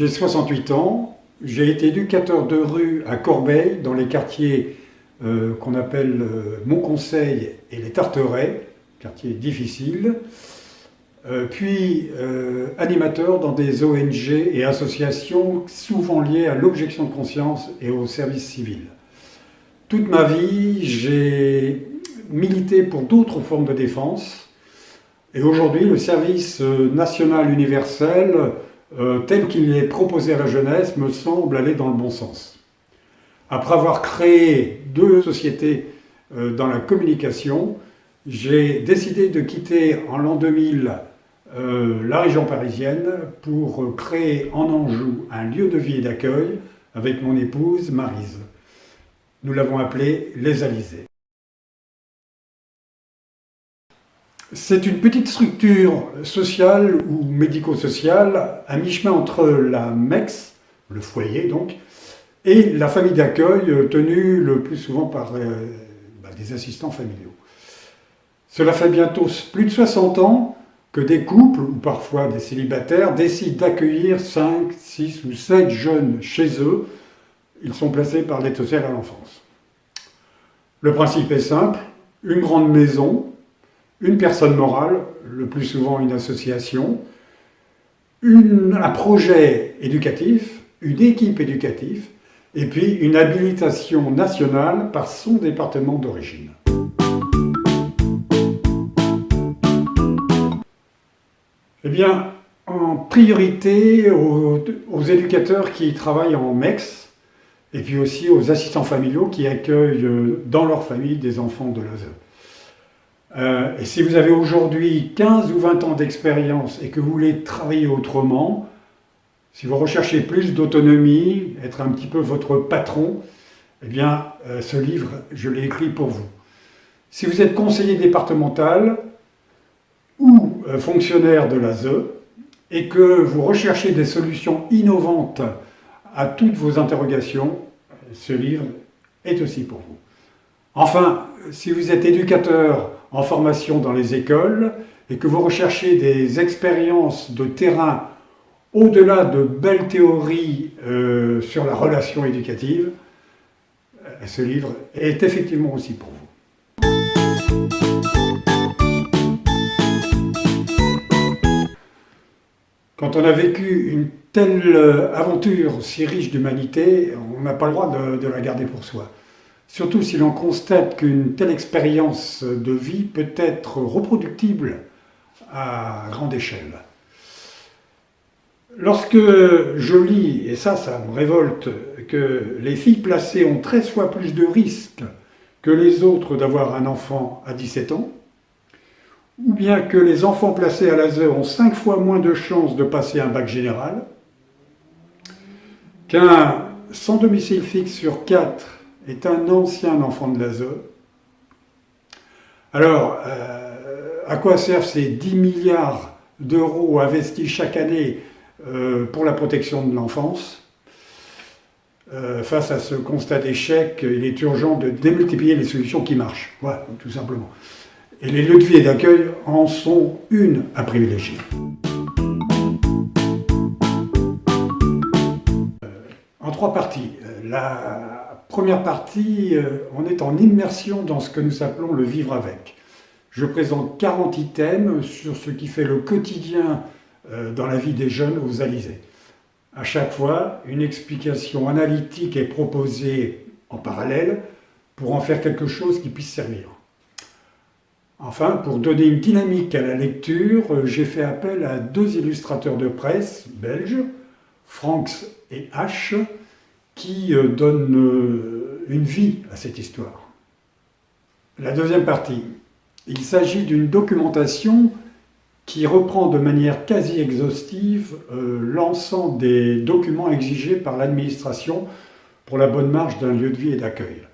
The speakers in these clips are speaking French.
J'ai 68 ans, j'ai été éducateur de rue à Corbeil, dans les quartiers euh, qu'on appelle euh, Montconseil et les Tarterets, quartiers difficiles, euh, puis animateur dans des ONG et associations souvent liées à l'objection de conscience et au service civil. Toute ma vie, j'ai milité pour d'autres formes de défense, et aujourd'hui, le service national universel euh, tel qu'il est proposé à la jeunesse, me semble aller dans le bon sens. Après avoir créé deux sociétés euh, dans la communication, j'ai décidé de quitter en l'an 2000 euh, la région parisienne pour créer en Anjou un lieu de vie et d'accueil avec mon épouse Marise. Nous l'avons appelé Les Alizés. C'est une petite structure sociale ou médico-sociale à mi-chemin entre la MEX, le foyer donc, et la famille d'accueil tenue le plus souvent par euh, bah, des assistants familiaux. Cela fait bientôt plus de 60 ans que des couples, ou parfois des célibataires, décident d'accueillir 5, 6 ou 7 jeunes chez eux. Ils sont placés par l'aide sociale à l'enfance. Le principe est simple, une grande maison une personne morale, le plus souvent une association, un projet éducatif, une équipe éducative, et puis une habilitation nationale par son département d'origine. Eh bien, en priorité aux, éducateurs qui travaillent en MEX, et puis aussi aux assistants familiaux qui accueillent euh, dans leur famille des enfants de l'ASE. Euh, et si vous avez aujourd'hui 15 ou 20 ans d'expérience et que vous voulez travailler autrement, si vous recherchez plus d'autonomie, être un petit peu votre patron, eh bien, euh, ce livre, je l'ai écrit pour vous. Si vous êtes conseiller départemental ou euh, fonctionnaire de l'ASE et que vous recherchez des solutions innovantes à toutes vos interrogations, ce livre est aussi pour vous. Enfin, si vous êtes éducateur en formation dans les écoles et que vous recherchez des expériences de terrain au-delà de belles théories euh, sur la relation éducative, euh, ce livre est effectivement aussi pour vous. Quand on a vécu une telle euh, aventure si riche d'humanité, on n'a pas le droit de la garder pour soi. Surtout si l'on constate qu'une telle expérience de vie peut être reproductible à grande échelle. Lorsque je lis, et ça, ça me révolte, que les filles placées ont 13 fois plus de risques que les autres d'avoir un enfant à 17 ans, ou bien que les enfants placés à laser ont 5 fois moins de chances de passer un bac général, qu'un sans domicile fixe sur 4 est un ancien enfant de l'ASE. Alors, euh, à quoi servent ces 10 milliards d'euros investis chaque année euh, pour la protection de l'enfance? Euh, Face à ce constat d'échec, il est urgent de démultiplier les solutions qui marchent, voilà, tout simplement. Et les et d'accueil en sont une à privilégier. en trois parties. La, Première partie, euh, on est en immersion dans ce que nous appelons le vivre avec. Je présente 40 items sur ce qui fait le quotidien euh, dans la vie des jeunes aux Alizés. À chaque fois, une explication analytique est proposée en parallèle pour en faire quelque chose qui puisse servir. Enfin, pour donner une dynamique à la lecture, euh, j'ai fait appel à deux illustrateurs de presse belges, Franks et H, qui euh, donne euh, une vie à cette histoire. La deuxième partie, il s'agit d'une documentation qui reprend de manière quasi exhaustive euh, l'ensemble des documents exigés par l'administration pour la bonne marche d'un lieu de vie et d'accueil.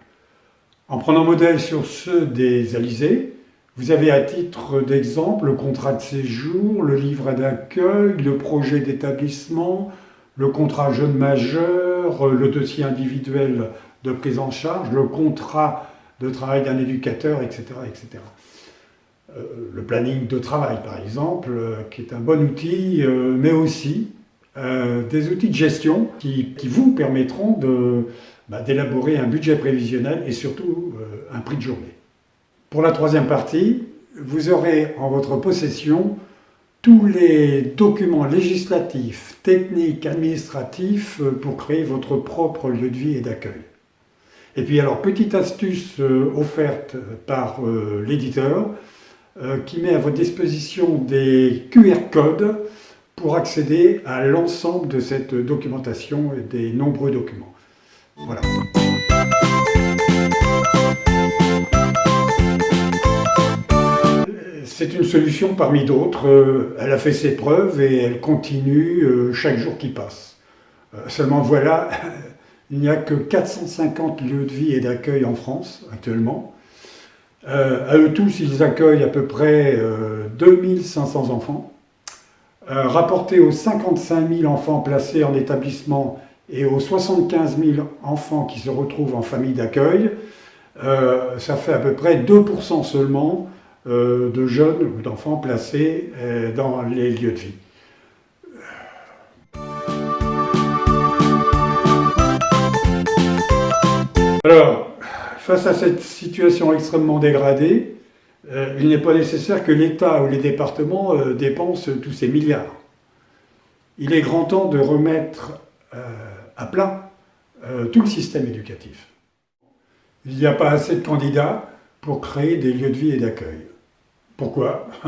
En prenant modèle sur ceux des Alizés, vous avez à titre d'exemple le contrat de séjour, le livret d'accueil, le projet d'établissement, le contrat jeune majeur, le dossier individuel de prise en charge, le contrat de travail d'un éducateur, etc. etc. Euh, le planning de travail, par exemple, euh, qui est un bon outil, euh, mais aussi des outils de gestion qui, vous permettront bah, d'élaborer un budget prévisionnel et surtout un prix de journée. Pour la troisième partie, vous aurez en votre possession tous les documents législatifs, techniques, administratifs euh, pour créer votre propre lieu de vie et d'accueil. Et puis alors, petite astuce euh, offerte par euh, l'éditeur qui met à votre disposition des QR codes pour accéder à l'ensemble de cette documentation et des nombreux documents. Voilà. C'est une solution parmi d'autres. Euh, elle a fait ses preuves et elle continue euh, chaque jour qui passe. Euh, seulement voilà, il n'y a que 450 lieux de vie et d'accueil en France actuellement. à eux tous, ils accueillent à peu près 2500 enfants. rapporté aux 55 000 enfants placés en établissement et aux 75 000 enfants qui se retrouvent en famille d'accueil, ça fait à peu près 2% seulement de jeunes ou d'enfants placés euh, dans les lieux de vie. Alors, face à cette situation extrêmement dégradée, euh, il n'est pas nécessaire que l'État ou les départements dépensent tous ces milliards. Il est grand temps de remettre à plat tout le système éducatif. Il n'y a pas assez de candidats pour créer des lieux de vie et d'accueil. Pourquoi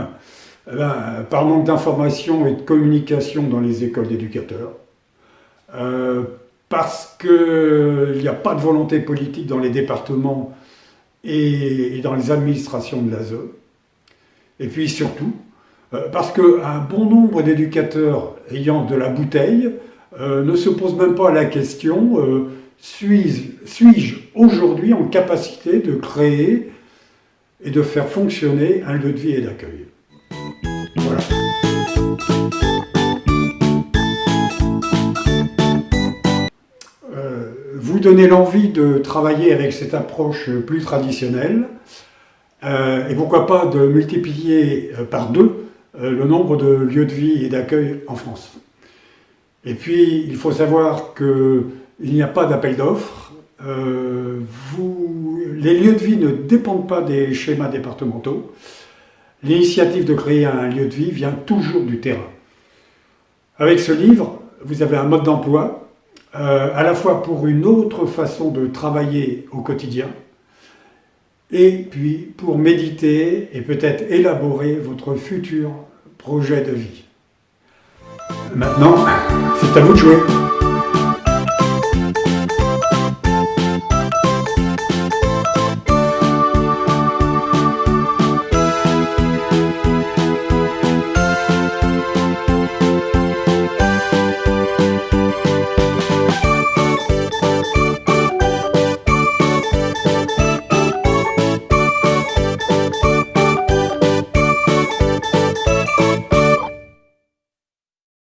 eh ben, Par manque d'information et de communication dans les écoles d'éducateurs, euh, parce qu'il n'y a pas de volonté politique dans les départements et, dans les administrations de l'ASE, et puis surtout, euh, parce qu'un bon nombre d'éducateurs ayant de la bouteille euh, ne se posent même pas la question suis-je aujourd'hui en capacité de créer et de faire fonctionner un lieu de vie et d'accueil. Voilà. Euh, vous donnez l'envie de travailler avec cette approche plus traditionnelle euh, et pourquoi pas de multiplier euh, par deux le nombre de lieux de vie et d'accueil en France. Et puis, il faut savoir qu'il n'y a pas d'appel d'offres. Vous les lieux de vie ne dépendent pas des schémas départementaux. L'initiative de créer un lieu de vie vient toujours du terrain. Avec ce livre, vous avez un mode d'emploi, euh, à la fois pour une autre façon de travailler au quotidien, et puis pour méditer et peut-être élaborer votre futur projet de vie. Maintenant, c'est à vous de jouer